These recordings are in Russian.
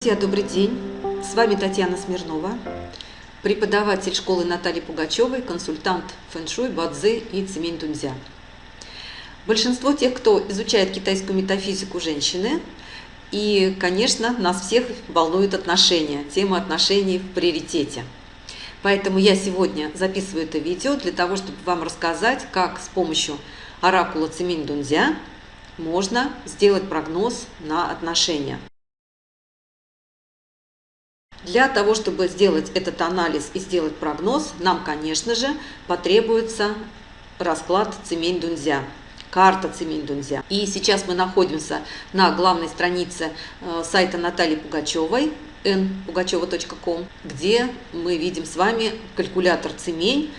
Друзья, добрый день! С вами Татьяна Смирнова, преподаватель школы Натальи Пугачевой, консультант фэншуй, бадзи и цемень дунзя. Большинство тех, кто изучает китайскую метафизику, женщины. И, конечно, нас всех волнуют отношения, тема отношений в приоритете. Поэтому я сегодня записываю это видео для того, чтобы вам рассказать, как с помощью оракула цемень дунзя можно сделать прогноз на отношения. Для того, чтобы сделать этот анализ и сделать прогноз, нам, конечно же, потребуется расклад цемень дунзя карта цемень дунзя. И сейчас мы находимся на главной странице э, сайта Натальи Пугачевой npugacheva.com, где мы видим с вами калькулятор цемень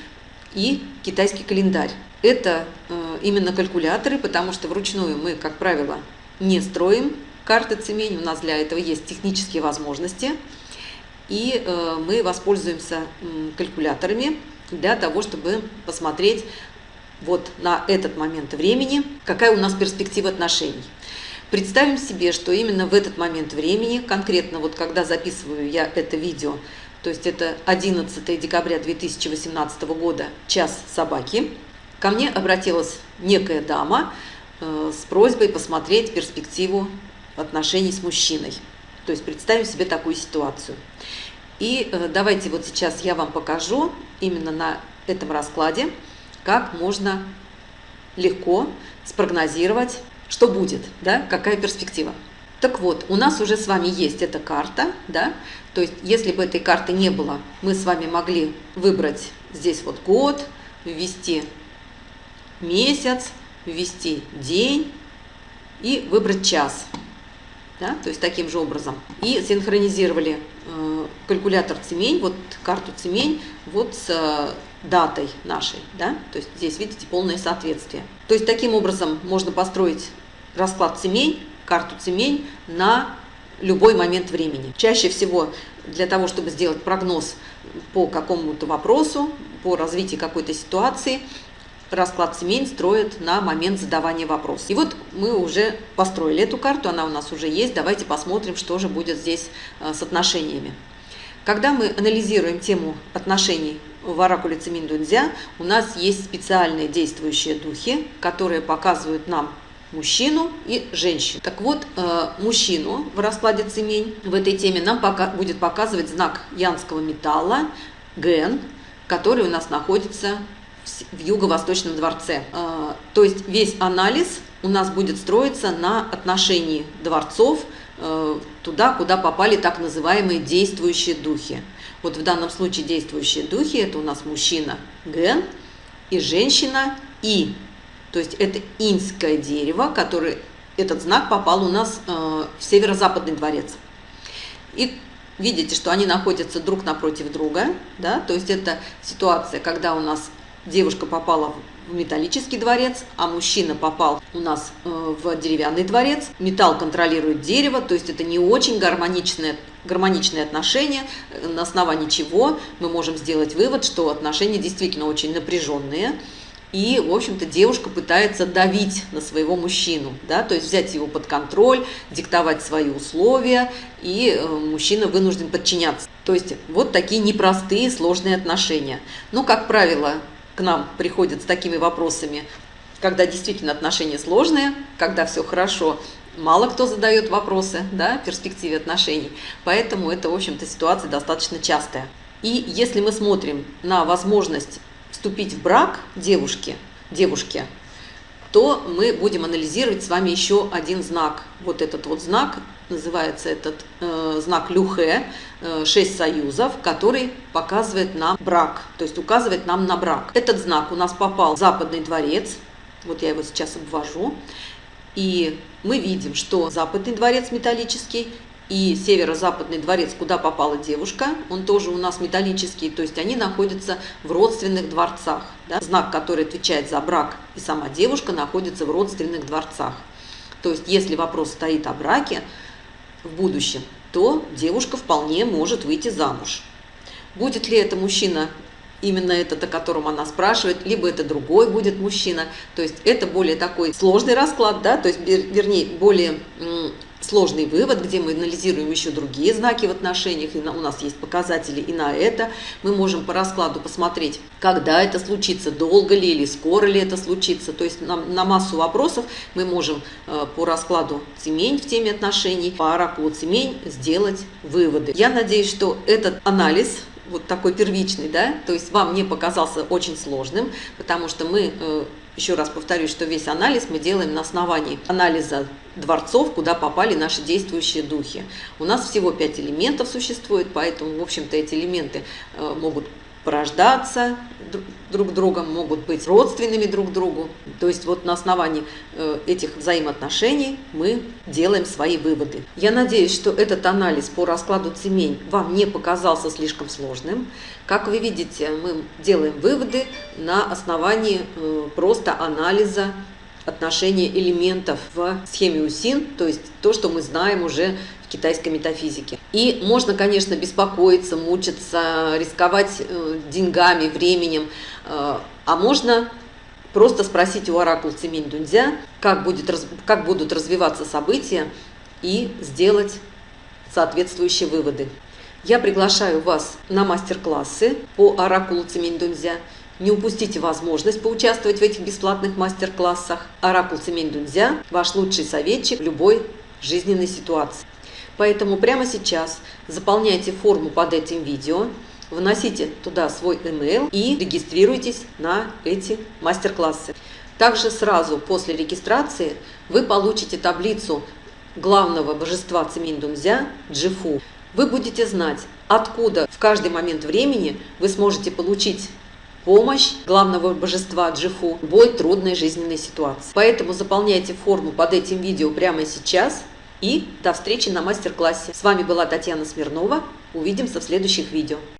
и китайский календарь. Это э, именно калькуляторы, потому что вручную мы, как правило, не строим карты цемень, у нас для этого есть технические возможности – и э, мы воспользуемся калькуляторами для того, чтобы посмотреть вот на этот момент времени, какая у нас перспектива отношений. Представим себе, что именно в этот момент времени, конкретно вот когда записываю я это видео, то есть это 11 декабря 2018 года, час собаки, ко мне обратилась некая дама э, с просьбой посмотреть перспективу отношений с мужчиной. То есть представим себе такую ситуацию. И э, давайте вот сейчас я вам покажу именно на этом раскладе, как можно легко спрогнозировать, что будет, да, какая перспектива. Так вот, у нас уже с вами есть эта карта, да, то есть если бы этой карты не было, мы с вами могли выбрать здесь вот год, ввести месяц, ввести день и выбрать час да, то есть таким же образом. И синхронизировали э, калькулятор цемень, вот карту цемень, вот с э, датой нашей, да, то есть здесь видите полное соответствие. То есть таким образом можно построить расклад цемень, карту цемень на любой момент времени. Чаще всего для того, чтобы сделать прогноз по какому-то вопросу, по развитию какой-то ситуации, расклад семей строят на момент задавания вопроса. И вот мы уже построили эту карту, она у нас уже есть. Давайте посмотрим, что же будет здесь э, с отношениями. Когда мы анализируем тему отношений в оракуле Цимин Дунзя, у нас есть специальные действующие духи, которые показывают нам мужчину и женщину. Так вот, э, мужчину в раскладе цемень в этой теме нам пока будет показывать знак янского металла, ген, который у нас находится в Юго-Восточном дворце. А, то есть весь анализ у нас будет строиться на отношении дворцов э, туда, куда попали так называемые действующие духи. Вот в данном случае действующие духи – это у нас мужчина Ген и женщина И. То есть это инское дерево, который этот знак попал у нас э, в северо-западный дворец. И видите, что они находятся друг напротив друга, да, то есть это ситуация, когда у нас девушка попала в металлический дворец, а мужчина попал у нас э, в деревянный дворец. Металл контролирует дерево, то есть это не очень гармоничное, гармоничные отношения, э, на основании чего мы можем сделать вывод, что отношения действительно очень напряженные. И, в общем-то, девушка пытается давить на своего мужчину, да, то есть взять его под контроль, диктовать свои условия, и э, мужчина вынужден подчиняться. То есть вот такие непростые, сложные отношения. Но, как правило, к нам приходят с такими вопросами, когда действительно отношения сложные, когда все хорошо, мало кто задает вопросы да, в перспективе отношений. Поэтому это, в общем-то, ситуация достаточно частая. И если мы смотрим на возможность вступить в брак девушки, девушки, то мы будем анализировать с вами еще один знак. Вот этот вот знак называется этот э, знак Люхе, э, 6 союзов, который показывает нам брак, то есть указывает нам на брак. Этот знак у нас попал в западный дворец, вот я его сейчас обвожу, и мы видим, что западный дворец металлический и северо-западный дворец, куда попала девушка, он тоже у нас металлический, то есть они находятся в родственных дворцах. Да? Знак, который отвечает за брак и сама девушка, находится в родственных дворцах. То есть если вопрос стоит о браке, в будущем, то девушка вполне может выйти замуж. Будет ли это мужчина именно этот, о котором она спрашивает, либо это другой будет мужчина. То есть это более такой сложный расклад, да, то есть, вернее, более сложный вывод, где мы анализируем еще другие знаки в отношениях, и у нас есть показатели и на это. Мы можем по раскладу посмотреть, когда это случится, долго ли или скоро ли это случится. То есть на, на массу вопросов мы можем э, по раскладу Цемень в теме отношений, по оракулу Цемень сделать выводы. Я надеюсь, что этот анализ вот такой первичный, да, то есть вам не показался очень сложным, потому что мы э, еще раз повторюсь, что весь анализ мы делаем на основании анализа дворцов, куда попали наши действующие духи. У нас всего пять элементов существует, поэтому, в общем-то, эти элементы э, могут порождаться друг другом, могут быть родственными друг другу. То есть вот на основании э, этих взаимоотношений мы делаем свои выводы. Я надеюсь, что этот анализ по раскладу цемень вам не показался слишком сложным. Как вы видите, мы делаем выводы на основании э, просто анализа отношения элементов в схеме УСИН, то есть то, что мы знаем уже китайской метафизики. И можно, конечно, беспокоиться, мучиться, рисковать э, деньгами, временем, э, а можно просто спросить у оракул Цимень Дунзя, как, будет, как будут развиваться события, и сделать соответствующие выводы. Я приглашаю вас на мастер-классы по оракулу Цимень Дунзя. Не упустите возможность поучаствовать в этих бесплатных мастер-классах. Оракул Цимень Дунзя – ваш лучший советчик в любой жизненной ситуации. Поэтому прямо сейчас заполняйте форму под этим видео, вносите туда свой email и регистрируйтесь на эти мастер-классы. Также сразу после регистрации вы получите таблицу главного божества Циминдунзя Джифу. Вы будете знать, откуда в каждый момент времени вы сможете получить помощь главного божества Джифу в любой трудной жизненной ситуации. Поэтому заполняйте форму под этим видео прямо сейчас – и до встречи на мастер-классе. С вами была Татьяна Смирнова. Увидимся в следующих видео.